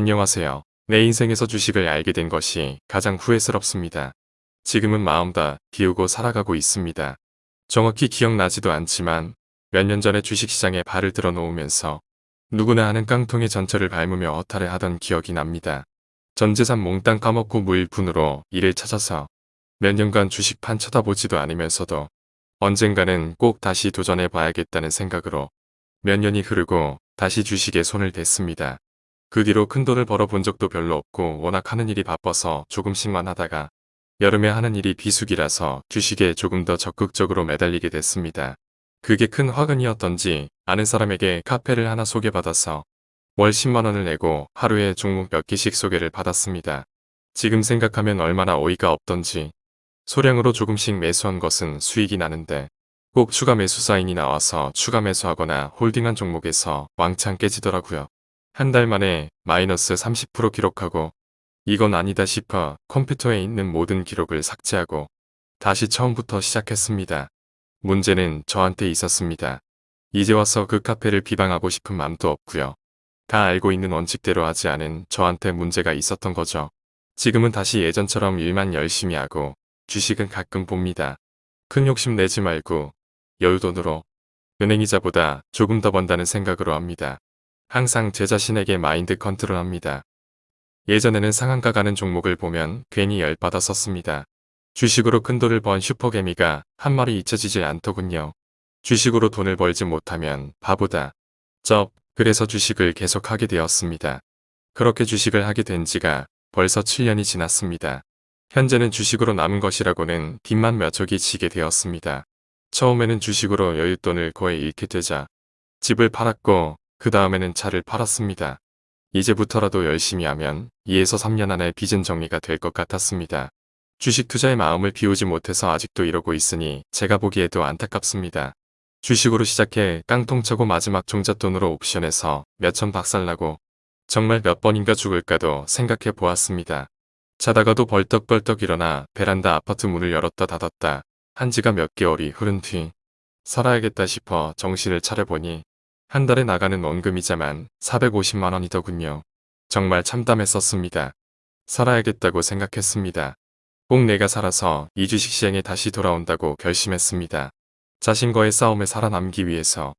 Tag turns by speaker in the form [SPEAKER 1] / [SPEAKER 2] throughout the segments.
[SPEAKER 1] 안녕하세요. 내 인생에서 주식을 알게 된 것이 가장 후회스럽습니다. 지금은 마음 다 비우고 살아가고 있습니다. 정확히 기억나지도 않지만 몇 년 전에 주식시장에 발을 들어 놓으면서 누구나 아는 깡통의 전철을 밟으며 허탈해 하던 기억이 납니다. 전 재산 몽땅 까먹고 무일푼으로 일을 찾아서 몇 년간 주식판 쳐다보지도 않으면서도 언젠가는 꼭 다시 도전해 봐야겠다는 생각으로 몇 년이 흐르고 다시 주식에 손을 댔습니다. 그 뒤로 큰돈을 벌어본 적도 별로 없고 워낙 하는 일이 바빠서 조금씩만 하다가 여름에 하는 일이 비수기라서 주식에 조금 더 적극적으로 매달리게 됐습니다. 그게 큰 화근이었던지 아는 사람에게 카페를 하나 소개받아서 월 10만원을 내고 하루에 종목 몇 개씩 소개를 받았습니다. 지금 생각하면 얼마나 어이가 없던지 소량으로 조금씩 매수한 것은 수익이 나는데 꼭 추가 매수 사인이 나와서 추가 매수하거나 홀딩한 종목에서 왕창 깨지더라고요. 한 달 만에 마이너스 30% 기록하고 이건 아니다 싶어 컴퓨터에 있는 모든 기록을 삭제하고 다시 처음부터 시작했습니다. 문제는 저한테 있었습니다. 이제 와서 그 카페를 비방하고 싶은 마음도 없고요. 다 알고 있는 원칙대로 하지 않은 저한테 문제가 있었던 거죠. 지금은 다시 예전처럼 일만 열심히 하고 주식은 가끔 봅니다. 큰 욕심 내지 말고 여유돈으로 은행이자보다 조금 더 번다는 생각으로 합니다. 항상 제 자신에게 마인드 컨트롤합니다. 예전에는 상한가 가는 종목을 보면 괜히 열받아 섰습니다. 주식으로 큰 돈을 번 슈퍼개미가 한 마리 잊혀지질 않더군요. 주식으로 돈을 벌지 못하면 바보다. 쩝, 그래서 주식을 계속하게 되었습니다. 그렇게 주식을 하게 된 지가 벌써 7년이 지났습니다. 현재는 주식으로 남은 것이라고는 빚만 몇 척이 지게 되었습니다. 처음에는 주식으로 여윳돈을 거의 잃게 되자 집을 팔았고 그 다음에는 차를 팔았습니다. 이제부터라도 열심히 하면 2에서 3년 안에 빚은 정리가 될 것 같았습니다. 주식 투자의 마음을 비우지 못해서 아직도 이러고 있으니 제가 보기에도 안타깝습니다. 주식으로 시작해 깡통 차고 마지막 종잣돈으로 옵션에서 몇천 박살나고 정말 몇 번인가 죽을까도 생각해 보았습니다. 자다가도 벌떡벌떡 일어나 베란다 아파트 문을 열었다 닫았다 한 지가 몇 개월이 흐른 뒤 살아야겠다 싶어 정신을 차려보니 한 달에 나가는 원금이자만 450만 원이더군요. 정말 참담했었습니다. 살아야겠다고 생각했습니다. 꼭 내가 살아서 이 주식시장에 다시 돌아온다고 결심했습니다. 자신과의 싸움에 살아남기 위해서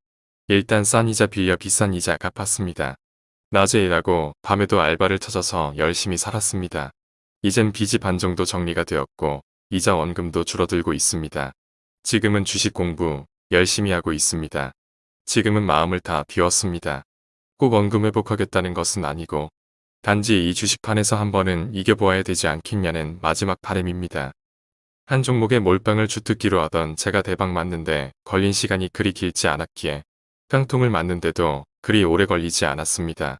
[SPEAKER 1] 일단 싼 이자 빌려 비싼 이자 갚았습니다. 낮에 일하고 밤에도 알바를 찾아서 열심히 살았습니다. 이젠 빚이 반 정도 정리가 되었고 이자 원금도 줄어들고 있습니다. 지금은 주식 공부 열심히 하고 있습니다. 지금은 마음을 다 비웠습니다. 꼭 원금 회복하겠다는 것은 아니고 단지 이 주식판에서 한 번은 이겨보아야 되지 않겠냐는 마지막 바램입니다. 한 종목의 몰빵을 주특기로 하던 제가 대박 맞는데 걸린 시간이 그리 길지 않았기에 깡통을 맞는데도 그리 오래 걸리지 않았습니다.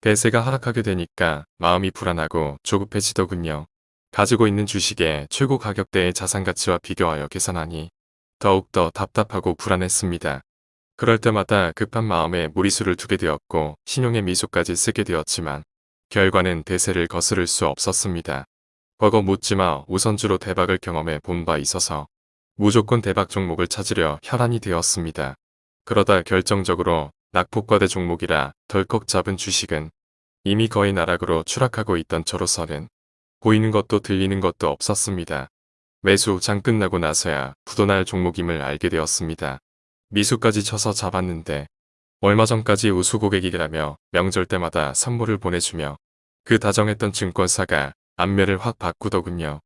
[SPEAKER 1] 대세가 하락하게 되니까 마음이 불안하고 조급해지더군요. 가지고 있는 주식의 최고 가격대의 자산가치와 비교하여 계산하니 더욱더 답답하고 불안했습니다. 그럴 때마다 급한 마음에 무리수를 두게 되었고 신용의 미소까지 쓰게 되었지만 결과는 대세를 거스를 수 없었습니다. 버거 묻지마 우선주로 대박을 경험해 본 바 있어서 무조건 대박 종목을 찾으려 혈안이 되었습니다. 그러다 결정적으로 낙폭과대 종목이라 덜컥 잡은 주식은 이미 거의 나락으로 추락하고 있던 저로서는 보이는 것도 들리는 것도 없었습니다. 매수 장 끝나고 나서야 부도날 종목임을 알게 되었습니다. 미수까지 쳐서 잡았는데 얼마 전까지 우수 고객이라며 명절 때마다 선물을 보내주며 그 다정했던 증권사가 안면을 확 바꾸더군요.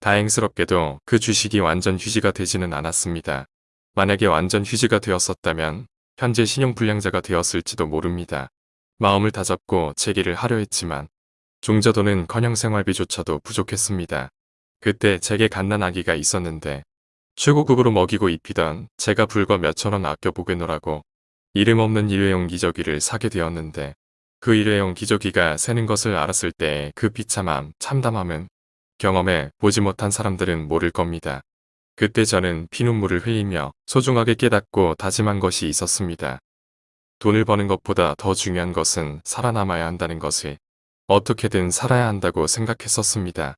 [SPEAKER 1] 다행스럽게도 그 주식이 완전 휴지가 되지는 않았습니다. 만약에 완전 휴지가 되었었다면 현재 신용불량자가 되었을지도 모릅니다. 마음을 다잡고 재기를 하려 했지만 종자도는 커녕 생활비조차도 부족했습니다. 그때 제게 갓난 아기가 있었는데 최고급으로 먹이고 입히던 제가 불과 몇천원 아껴 보게노라고 이름 없는 일회용 기저귀를 사게 되었는데 그 일회용 기저귀가 새는 것을 알았을 때 그 비참함, 참담함은 경험해 보지 못한 사람들은 모를 겁니다. 그때 저는 피눈물을 흘리며 소중하게 깨닫고 다짐한 것이 있었습니다. 돈을 버는 것보다 더 중요한 것은 살아남아야 한다는 것을 어떻게든 살아야 한다고 생각했었습니다.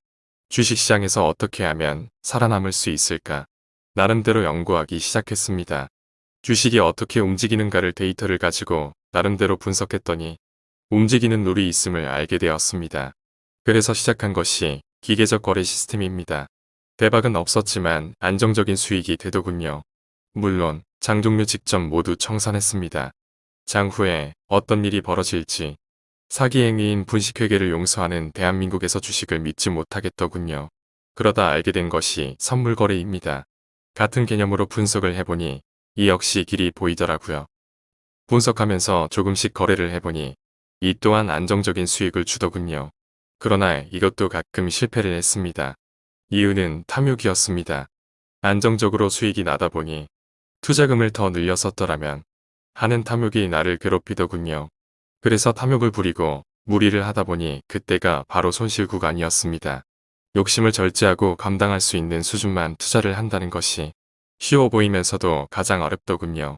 [SPEAKER 1] 주식시장에서 어떻게 하면 살아남을 수 있을까? 나름대로 연구하기 시작했습니다. 주식이 어떻게 움직이는가를 데이터를 가지고 나름대로 분석했더니 움직이는 룰이 있음을 알게 되었습니다. 그래서 시작한 것이 기계적 거래 시스템입니다. 대박은 없었지만 안정적인 수익이 되더군요. 물론 장 종료 직전 모두 청산했습니다. 장 후에 어떤 일이 벌어질지 사기 행위인 분식회계를 용서하는 대한민국에서 주식을 믿지 못하겠더군요. 그러다 알게 된 것이 선물 거래입니다. 같은 개념으로 분석을 해보니 이 역시 길이 보이더라고요. 분석하면서 조금씩 거래를 해보니 이 또한 안정적인 수익을 주더군요. 그러나 이것도 가끔 실패를 했습니다. 이유는 탐욕이었습니다. 안정적으로 수익이 나다 보니 투자금을 더 늘려 썼더라면 하는 탐욕이 나를 괴롭히더군요. 그래서 탐욕을 부리고 무리를 하다 보니 그때가 바로 손실 구간이었습니다. 욕심을 절제하고 감당할 수 있는 수준만 투자를 한다는 것이 쉬워 보이면서도 가장 어렵더군요.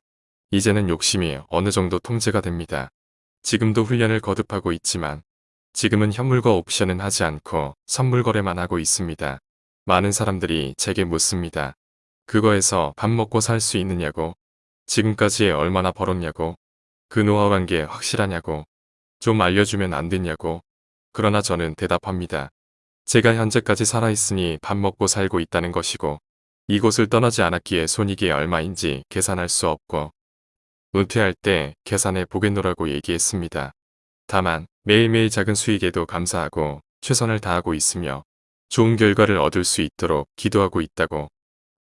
[SPEAKER 1] 이제는 욕심이 어느 정도 통제가 됩니다. 지금도 훈련을 거듭하고 있지만 지금은 현물과 옵션은 하지 않고 선물 거래만 하고 있습니다. 많은 사람들이 제게 묻습니다. 그거에서 밥 먹고 살 수 있느냐고 지금까지 얼마나 벌었냐고 그 노하우란 게 확실하냐고 좀 알려주면 안 됐냐고 그러나 저는 대답합니다. 제가 현재까지 살아있으니 밥 먹고 살고 있다는 것이고 이곳을 떠나지 않았기에 손익이 얼마인지 계산할 수 없고 은퇴할 때 계산해 보겠노라고 얘기했습니다. 다만 매일매일 작은 수익에도 감사하고 최선을 다하고 있으며 좋은 결과를 얻을 수 있도록 기도하고 있다고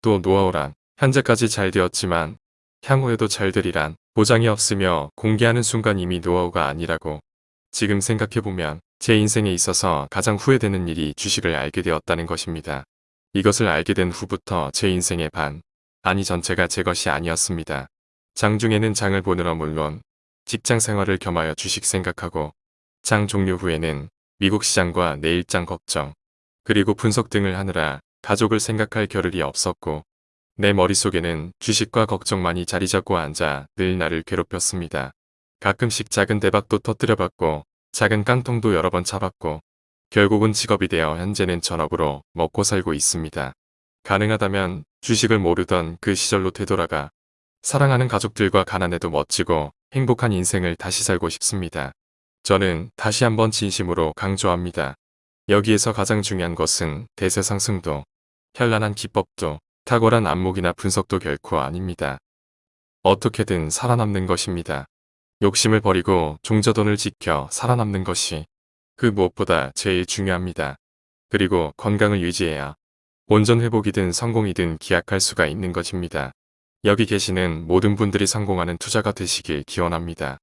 [SPEAKER 1] 또 노하우란 현재까지 잘 되었지만 향후에도 잘 되리란 보장이 없으며 공개하는 순간 이미 노하우가 아니라고 지금 생각해보면 제 인생에 있어서 가장 후회되는 일이 주식을 알게 되었다는 것입니다. 이것을 알게 된 후부터 제 인생의 반, 아니 전체가 제 것이 아니었습니다. 장중에는 장을 보느라 물론 직장 생활을 겸하여 주식 생각하고 장 종료 후에는 미국 시장과 내일장 걱정 그리고 분석 등을 하느라 가족을 생각할 겨를이 없었고 내 머릿속에는 주식과 걱정만이 자리 잡고 앉아 늘 나를 괴롭혔습니다. 가끔씩 작은 대박도 터뜨려봤고 작은 깡통도 여러 번 차봤고 결국은 직업이 되어 현재는 전업으로 먹고 살고 있습니다. 가능하다면 주식을 모르던 그 시절로 되돌아가 사랑하는 가족들과 가난해도 멋지고 행복한 인생을 다시 살고 싶습니다. 저는 다시 한번 진심으로 강조합니다. 여기에서 가장 중요한 것은 대세 상승도, 현란한 기법도, 탁월한 안목이나 분석도 결코 아닙니다. 어떻게든 살아남는 것입니다. 욕심을 버리고 종저돈을 지켜 살아남는 것이 그 무엇보다 제일 중요합니다. 그리고 건강을 유지해야 온전 회복이든 성공이든 기약할 수가 있는 것입니다. 여기 계시는 모든 분들이 성공하는 투자가 되시길 기원합니다.